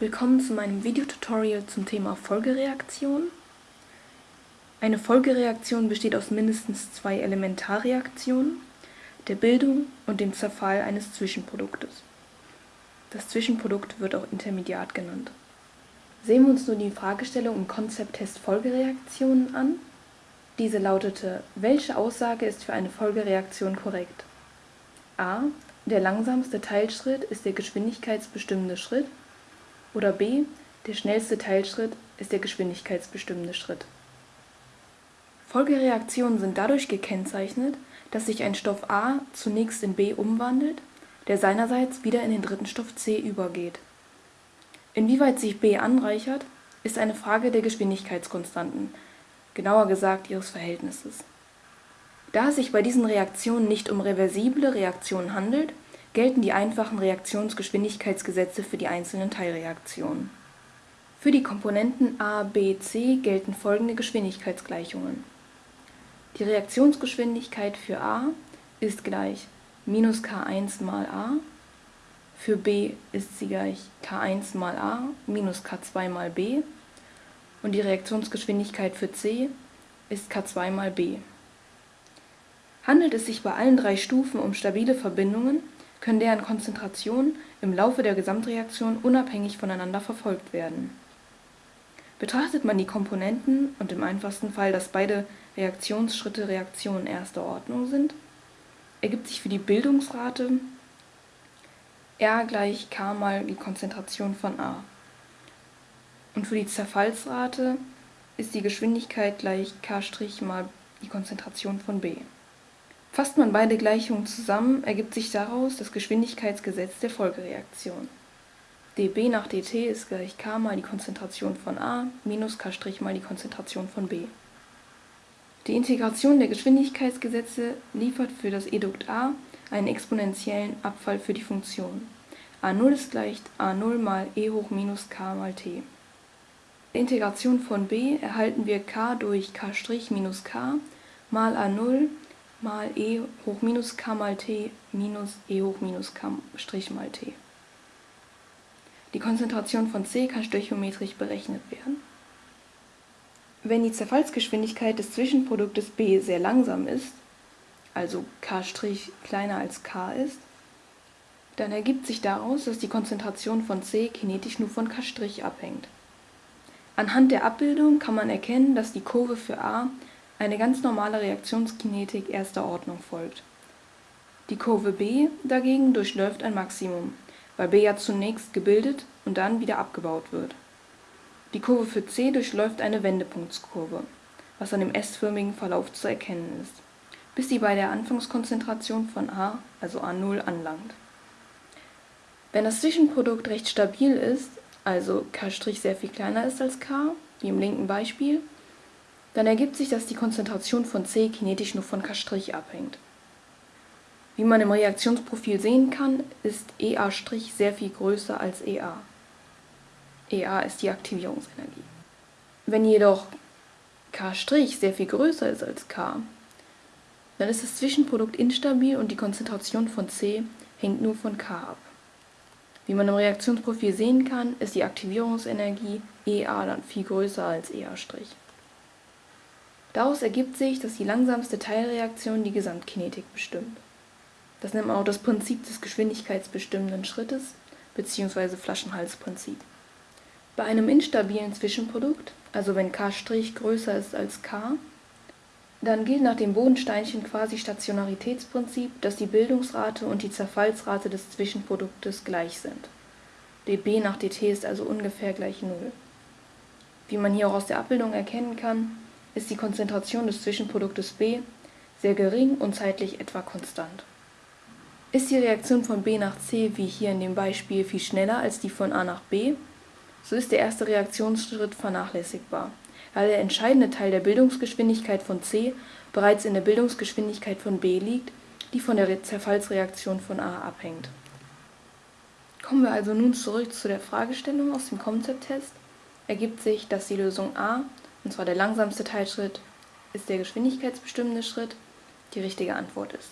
Willkommen zu meinem Videotutorial zum Thema Folgereaktion. Eine Folgereaktion besteht aus mindestens zwei Elementarreaktionen, der Bildung und dem Zerfall eines Zwischenproduktes. Das Zwischenprodukt wird auch Intermediat genannt. Sehen wir uns nun die Fragestellung im Konzepttest Folgereaktionen an. Diese lautete, welche Aussage ist für eine Folgereaktion korrekt? a. Der langsamste Teilschritt ist der geschwindigkeitsbestimmende Schritt oder b. Der schnellste Teilschritt ist der geschwindigkeitsbestimmende Schritt. Folgereaktionen sind dadurch gekennzeichnet, dass sich ein Stoff A zunächst in B umwandelt, der seinerseits wieder in den dritten Stoff C übergeht. Inwieweit sich B anreichert, ist eine Frage der Geschwindigkeitskonstanten, genauer gesagt ihres Verhältnisses. Da es sich bei diesen Reaktionen nicht um reversible Reaktionen handelt, gelten die einfachen Reaktionsgeschwindigkeitsgesetze für die einzelnen Teilreaktionen. Für die Komponenten a, b, c gelten folgende Geschwindigkeitsgleichungen. Die Reaktionsgeschwindigkeit für a ist gleich minus k1 mal a, für b ist sie gleich k1 mal a minus k2 mal b und die Reaktionsgeschwindigkeit für c ist k2 mal b. Handelt es sich bei allen drei Stufen um stabile Verbindungen, können deren Konzentrationen im Laufe der Gesamtreaktion unabhängig voneinander verfolgt werden. Betrachtet man die Komponenten und im einfachsten Fall, dass beide Reaktionsschritte Reaktionen erster Ordnung sind, ergibt sich für die Bildungsrate R gleich K mal die Konzentration von A. Und für die Zerfallsrate ist die Geschwindigkeit gleich K' mal die Konzentration von B. Fasst man beide Gleichungen zusammen, ergibt sich daraus das Geschwindigkeitsgesetz der Folgereaktion. dB nach dt ist gleich k mal die Konzentration von A minus k' mal die Konzentration von B. Die Integration der Geschwindigkeitsgesetze liefert für das Edukt A einen exponentiellen Abfall für die Funktion. a0 ist gleich a0 mal e hoch minus k mal t. Der Integration von b erhalten wir k durch k' minus k mal a0 mal e hoch minus k mal t minus e hoch minus k Strich mal t. Die Konzentration von C kann stöchiometrisch berechnet werden. Wenn die Zerfallsgeschwindigkeit des Zwischenproduktes B sehr langsam ist, also k' kleiner als k ist, dann ergibt sich daraus, dass die Konzentration von C kinetisch nur von k' abhängt. Anhand der Abbildung kann man erkennen, dass die Kurve für A eine ganz normale Reaktionskinetik erster Ordnung folgt. Die Kurve B dagegen durchläuft ein Maximum, weil B ja zunächst gebildet und dann wieder abgebaut wird. Die Kurve für C durchläuft eine Wendepunktskurve, was an dem S-förmigen Verlauf zu erkennen ist, bis sie bei der Anfangskonzentration von A, also A0, anlangt. Wenn das Zwischenprodukt recht stabil ist, also K' sehr viel kleiner ist als K, wie im linken Beispiel, dann ergibt sich, dass die Konzentration von C kinetisch nur von K' abhängt. Wie man im Reaktionsprofil sehen kann, ist EA' sehr viel größer als EA. EA ist die Aktivierungsenergie. Wenn jedoch K' sehr viel größer ist als K, dann ist das Zwischenprodukt instabil und die Konzentration von C hängt nur von K ab. Wie man im Reaktionsprofil sehen kann, ist die Aktivierungsenergie EA dann viel größer als EA'. Daraus ergibt sich, dass die langsamste Teilreaktion die Gesamtkinetik bestimmt. Das nennt man auch das Prinzip des geschwindigkeitsbestimmenden Schrittes bzw. Flaschenhalsprinzip. Bei einem instabilen Zwischenprodukt, also wenn k' größer ist als k, dann gilt nach dem Bodensteinchen Quasi-Stationaritätsprinzip, dass die Bildungsrate und die Zerfallsrate des Zwischenproduktes gleich sind. dB nach dt ist also ungefähr gleich 0. Wie man hier auch aus der Abbildung erkennen kann, ist die Konzentration des Zwischenproduktes B sehr gering und zeitlich etwa konstant. Ist die Reaktion von B nach C wie hier in dem Beispiel viel schneller als die von A nach B, so ist der erste Reaktionsschritt vernachlässigbar, da der entscheidende Teil der Bildungsgeschwindigkeit von C bereits in der Bildungsgeschwindigkeit von B liegt, die von der Zerfallsreaktion von A abhängt. Kommen wir also nun zurück zu der Fragestellung aus dem Konzepttest, ergibt sich, dass die Lösung A und zwar der langsamste Teilschritt ist der geschwindigkeitsbestimmende Schritt, die richtige Antwort ist.